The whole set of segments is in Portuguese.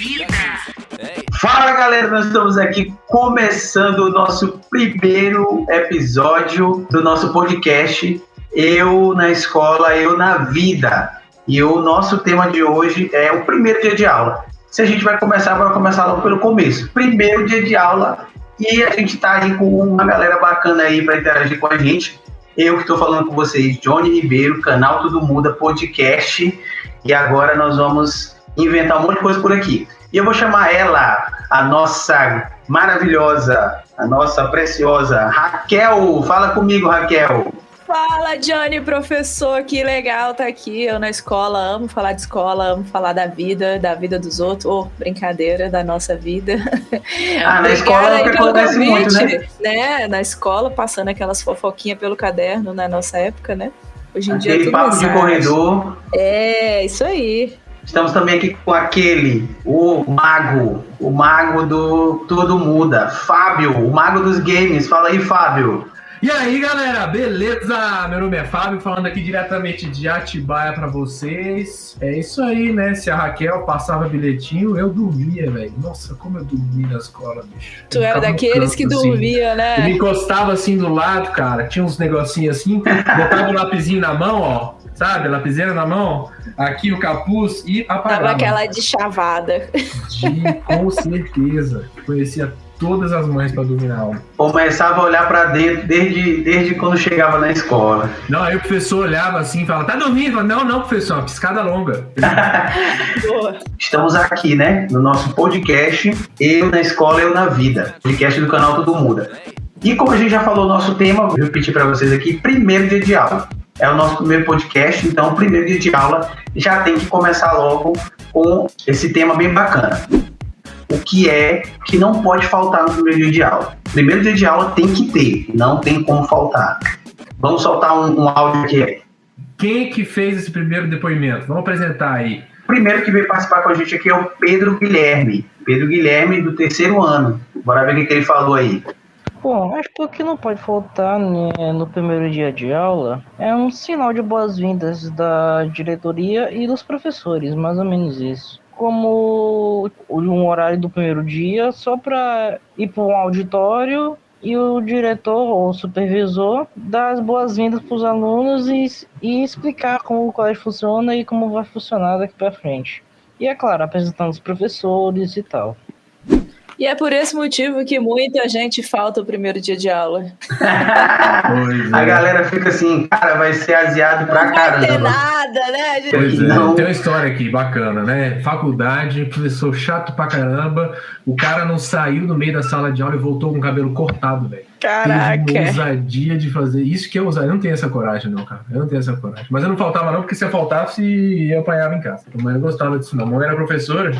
vida. Fala galera, nós estamos aqui começando o nosso primeiro episódio do nosso podcast Eu na Escola, Eu na Vida. E o nosso tema de hoje é o primeiro dia de aula. Se a gente vai começar, vai começar logo pelo começo. Primeiro dia de aula e a gente está aí com uma galera bacana aí para interagir com a gente. Eu que estou falando com vocês, Johnny Ribeiro, canal Tudo Muda Podcast. E agora nós vamos inventar um monte de coisa por aqui. E eu vou chamar ela, a nossa maravilhosa, a nossa preciosa Raquel. Fala comigo, Raquel. Fala, Johnny, professor, que legal tá aqui. Eu na escola, amo falar de escola, amo falar da vida, da vida dos outros, ou oh, brincadeira, da nossa vida. Ah, na escola é o que acontece muito, né? né? Na escola, passando aquelas fofoquinhas pelo caderno na nossa época, né? Hoje em aquele dia é papo de corredor. É, isso aí. Estamos também aqui com aquele, o mago, o mago do Tudo Muda, Fábio, o mago dos games. Fala aí, Fábio. E aí, galera, beleza? Meu nome é Fábio, falando aqui diretamente de Atibaia para vocês. É isso aí, né? Se a Raquel passava bilhetinho, eu dormia, velho. Nossa, como eu dormia na escola, bicho. Tu era daqueles canto, que assim. dormia, né? Eu me encostava assim do lado, cara. Tinha uns negocinhos assim, botava o um lapisinho na mão, ó. Sabe, a lapiseira na mão, aqui o capuz e apagava. Tava aquela de chavada. De, com certeza. Conhecia todas as mães para dormir na aula. Começava a olhar para dentro desde, desde quando chegava na escola. Não, aí o professor olhava assim e falava: tá dormindo? Não, não, professor, uma piscada longa. Estamos aqui, né, no nosso podcast Eu na Escola, Eu na Vida, podcast do canal Tudo Muda. E como a gente já falou o nosso tema, vou repetir para vocês aqui: primeiro dia de aula. É o nosso primeiro podcast, então, o primeiro dia de aula já tem que começar logo com esse tema bem bacana o que é que não pode faltar no primeiro dia de aula. Primeiro dia de aula tem que ter, não tem como faltar. Vamos soltar um, um áudio aqui. Quem que fez esse primeiro depoimento? Vamos apresentar aí. O primeiro que veio participar com a gente aqui é o Pedro Guilherme. Pedro Guilherme, do terceiro ano. Bora ver o que ele falou aí. Bom, acho que o que não pode faltar né, no primeiro dia de aula é um sinal de boas-vindas da diretoria e dos professores, mais ou menos isso como um horário do primeiro dia só para ir para um auditório e o diretor ou supervisor dar as boas-vindas para os alunos e, e explicar como o colégio funciona e como vai funcionar daqui para frente. E é claro, apresentando os professores e tal. E é por esse motivo que muita gente falta o primeiro dia de aula. é. A galera fica assim, cara, vai ser aziado pra não caramba. Não vai ter nada, né? Gente? Pois é, não. tem uma história aqui bacana, né? Faculdade, professor chato pra caramba, o cara não saiu no meio da sala de aula e voltou com o cabelo cortado, velho. Caraca. Teve ousadia de fazer isso que eu usar. Eu não tenho essa coragem, não, cara. Eu não tenho essa coragem. Mas eu não faltava, não, porque se eu faltasse, eu apanhava em casa. A mãe não gostava disso, não. A mãe era professora.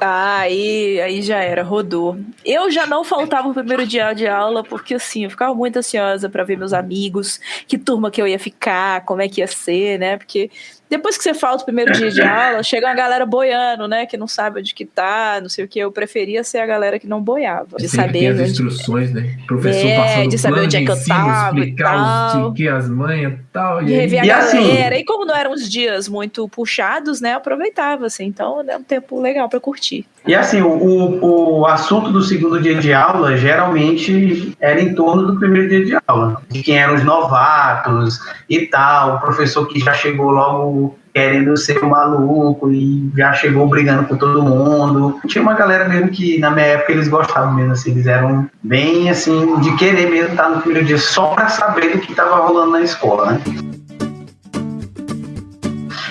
Ah, aí, aí já era, rodou. Eu já não faltava o primeiro dia de aula, porque assim, eu ficava muito ansiosa para ver meus amigos, que turma que eu ia ficar, como é que ia ser, né? Porque depois que você falta o primeiro dia de aula, chega uma galera boiando, né? Que não sabe onde que tá, não sei o que. Eu preferia ser a galera que não boiava. De saber. as instruções, né? Professor é, passando de saber onde é que eu tava. Explicar os que as manhas e tal. E, rever a assim, galera. Assim, e como não eram uns dias muito puxados, né? Eu aproveitava, assim. Então, é um tempo legal para curtir. E assim, o, o assunto do segundo dia de aula geralmente era em torno do primeiro dia de aula. De quem eram os novatos e tal, o professor que já chegou logo querendo ser um maluco e já chegou brigando com todo mundo. Tinha uma galera mesmo que na minha época eles gostavam mesmo, assim, eles eram bem assim, de querer mesmo estar no primeiro dia só para saber do que estava rolando na escola, né?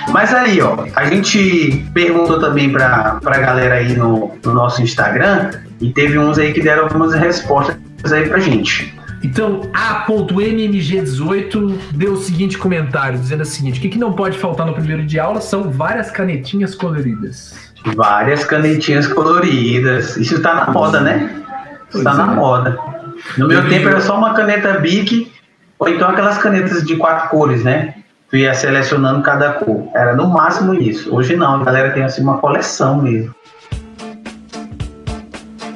Mas aí, ó, a gente perguntou também pra, pra galera aí no, no nosso Instagram e teve uns aí que deram algumas respostas aí pra gente. Então, A.mmg18 deu o seguinte comentário, dizendo o seguinte: o que, que não pode faltar no primeiro dia de aula são várias canetinhas coloridas. Várias canetinhas coloridas. Isso tá na moda, né? Isso tá é. na moda. No meu tempo era só uma caneta Bic, ou então aquelas canetas de quatro cores, né? Tu ia selecionando cada cor. Era no máximo isso. Hoje não, a galera tem assim uma coleção mesmo.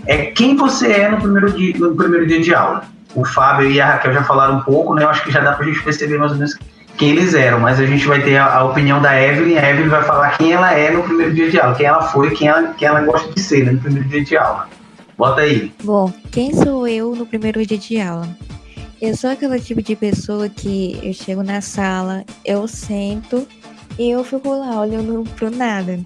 É quem você é no primeiro dia, no primeiro dia de aula. O Fábio e a Raquel já falaram um pouco, né? Eu acho que já dá pra gente perceber mais ou menos quem eles eram, mas a gente vai ter a, a, opinião da Evelyn. A Evelyn vai falar quem ela é no primeiro dia de aula, quem ela foi, quem ela, quem ela gosta de ser né, no primeiro dia de aula. Bota aí. Bom, quem sou eu no primeiro dia de aula? Eu sou aquele tipo de pessoa que eu chego na sala, eu sento e eu fico lá olhando pro nada.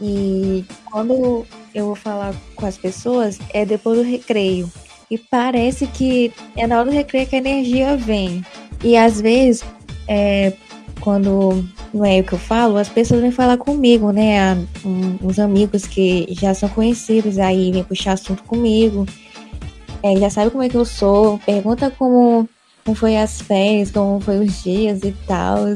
E quando eu vou falar com as pessoas, é depois do recreio. E parece que é na hora do recreio que a energia vem. E às vezes, é, quando não é o que eu falo, as pessoas vêm falar comigo, né? Um, uns amigos que já são conhecidos aí vêm puxar assunto comigo. É, já sabe como é que eu sou, pergunta como, como foi as férias, como foi os dias e tal.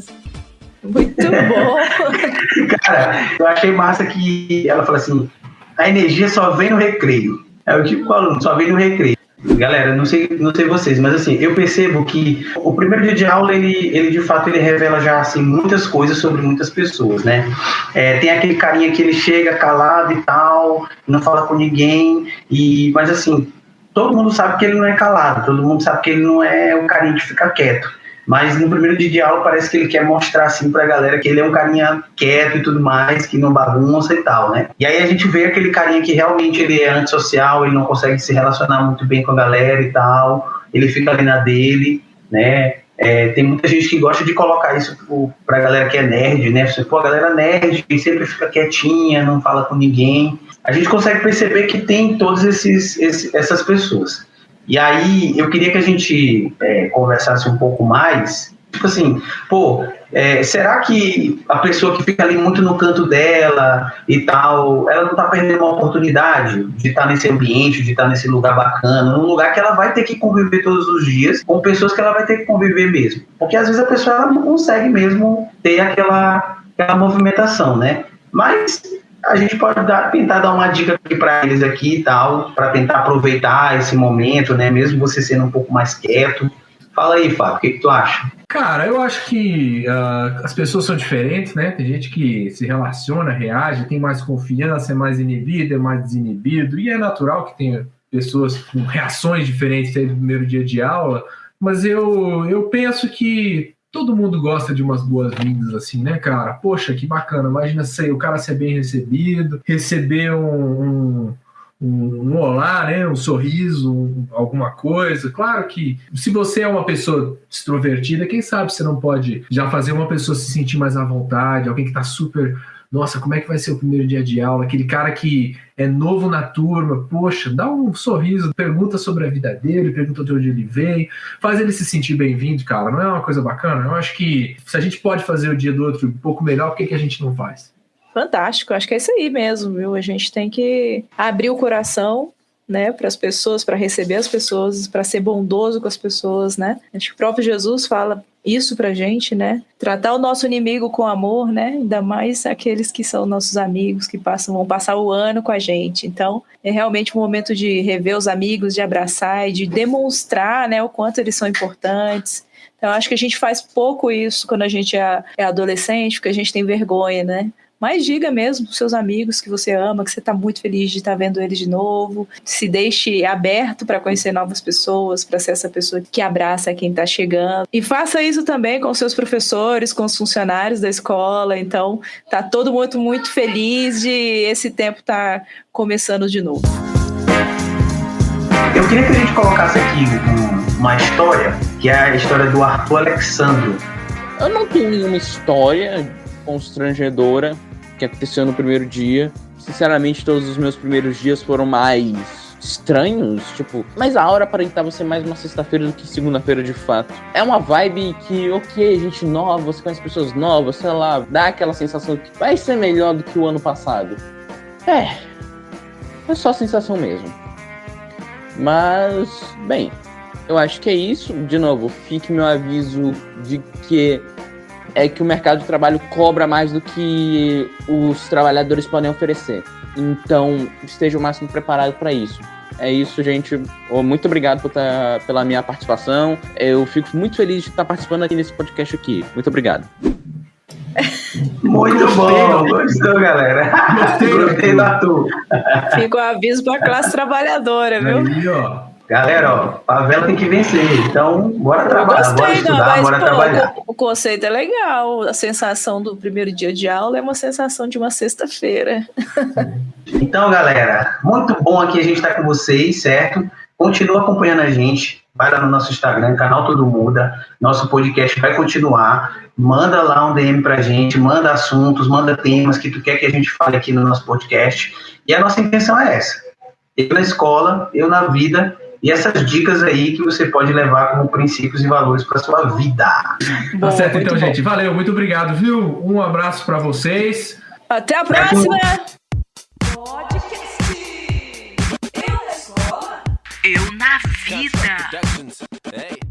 Muito bom! Cara, eu achei massa que ela falou assim: a energia só vem no recreio. É o tipo aluno, só vem no recreio. Galera, não sei, não sei vocês, mas assim, eu percebo que o primeiro dia de aula, ele, ele de fato, ele revela já, assim, muitas coisas sobre muitas pessoas, né? É, tem aquele carinha que ele chega calado e tal, não fala com ninguém, e, mas assim, todo mundo sabe que ele não é calado, todo mundo sabe que ele não é o carinha que fica quieto. Mas no primeiro dia de aula parece que ele quer mostrar assim pra galera que ele é um carinha quieto e tudo mais, que não bagunça e tal, né? E aí a gente vê aquele carinha que realmente ele é antissocial, ele não consegue se relacionar muito bem com a galera e tal, ele fica ali na dele, né? É, tem muita gente que gosta de colocar isso pra galera que é nerd, né? Você, pô, a galera nerd sempre fica quietinha, não fala com ninguém. A gente consegue perceber que tem todas esses, esses essas pessoas. E aí eu queria que a gente é, conversasse um pouco mais. Tipo assim, pô, é, será que a pessoa que fica ali muito no canto dela e tal, ela não está perdendo uma oportunidade de estar tá nesse ambiente, de estar tá nesse lugar bacana, num lugar que ela vai ter que conviver todos os dias com pessoas que ela vai ter que conviver mesmo? Porque às vezes a pessoa não consegue mesmo ter aquela, aquela movimentação, né? Mas a gente pode dar, tentar dar uma dica aqui para eles aqui e tal, para tentar aproveitar esse momento, né? Mesmo você sendo um pouco mais quieto. Fala aí, Fábio, o que, que tu acha? Cara, eu acho que uh, as pessoas são diferentes, né? Tem gente que se relaciona, reage, tem mais confiança, é mais inibido, é mais desinibido, e é natural que tenha pessoas com reações diferentes aí do primeiro dia de aula, mas eu, eu penso que todo mundo gosta de umas boas-vindas assim, né, cara? Poxa, que bacana. Imagina sei, o cara ser bem recebido, receber um, um, um, olá, né? Um sorriso, um, alguma coisa. Claro que se você é uma pessoa extrovertida, quem sabe você não pode já fazer uma pessoa se sentir mais à vontade, alguém que tá super nossa, como é que vai ser o primeiro dia de aula? Aquele cara que é novo na turma, poxa, dá um sorriso, pergunta sobre a vida dele, pergunta de onde ele veio, faz ele se sentir bem-vindo, cara. Não é uma coisa bacana? Eu acho que se a gente pode fazer o dia do outro um pouco melhor, por que, que a gente não faz? Fantástico, acho que é isso aí mesmo, viu? A gente tem que abrir o coração né, para as pessoas, para receber as pessoas, para ser bondoso com as pessoas, né? Acho que o próprio Jesus fala isso pra gente, né? Tratar o nosso inimigo com amor, né? Ainda mais aqueles que são nossos amigos, que passam, vão passar o ano com a gente. Então, é realmente um momento de rever os amigos, de abraçar e de demonstrar, né, o quanto eles são importantes. Então, acho que a gente faz pouco isso quando a gente é, é adolescente, porque a gente tem vergonha, né? Mas diga mesmo para seus amigos que você ama, que você está muito feliz de estar tá vendo eles de novo. Se deixe aberto para conhecer novas pessoas, para ser essa pessoa que abraça quem está chegando. E faça isso também com seus professores, com os funcionários da escola. Então, tá todo mundo muito feliz de esse tempo estar tá começando de novo. Eu queria que a gente colocasse aqui uma história, que é a história do Arthur Alexandro. Eu não tenho nenhuma história constrangedora que aconteceu no primeiro dia. Sinceramente, todos os meus primeiros dias foram mais estranhos, tipo, mas a aura aparentava ser mais uma sexta-feira do que segunda-feira de fato. É uma vibe que, ok, gente nova, você conhece pessoas novas, sei lá, dá aquela sensação que vai ser melhor do que o ano passado. É, é só sensação mesmo. Mas, bem, eu acho que é isso. De novo, fique meu aviso de que é que o mercado de trabalho cobra mais do que os trabalhadores podem oferecer. Então, esteja o máximo preparado para isso. É isso, gente. Muito obrigado por tá, pela minha participação. Eu fico muito feliz de estar participando aqui nesse podcast aqui. Muito obrigado. Muito bom, gostou, galera. Gostei, gostei da tua. Fica o aviso para a classe trabalhadora, viu? Aí, ó. Galera, ó, favela tem que vencer. Então, bora trabalhar, bora Gostei, não, estudar, mas bora pô, trabalhar. o, o conceito é legal. A sensação do primeiro dia de aula é uma sensação de uma sexta-feira. Então, galera, muito bom aqui a gente estar com vocês, certo? Continua acompanhando a gente. Vai lá no nosso Instagram, canal Tudo Muda. Nosso podcast vai continuar. Manda lá um DM pra gente, manda assuntos, manda temas que tu quer que a gente fale aqui no nosso podcast. E a nossa intenção é essa. Eu na escola, eu na vida, e essas dicas aí que você pode levar como princípios e valores para sua vida. Tá certo, então, bom. gente. Valeu, muito obrigado, viu? Um abraço pra vocês. Até a próxima! Eu na vida.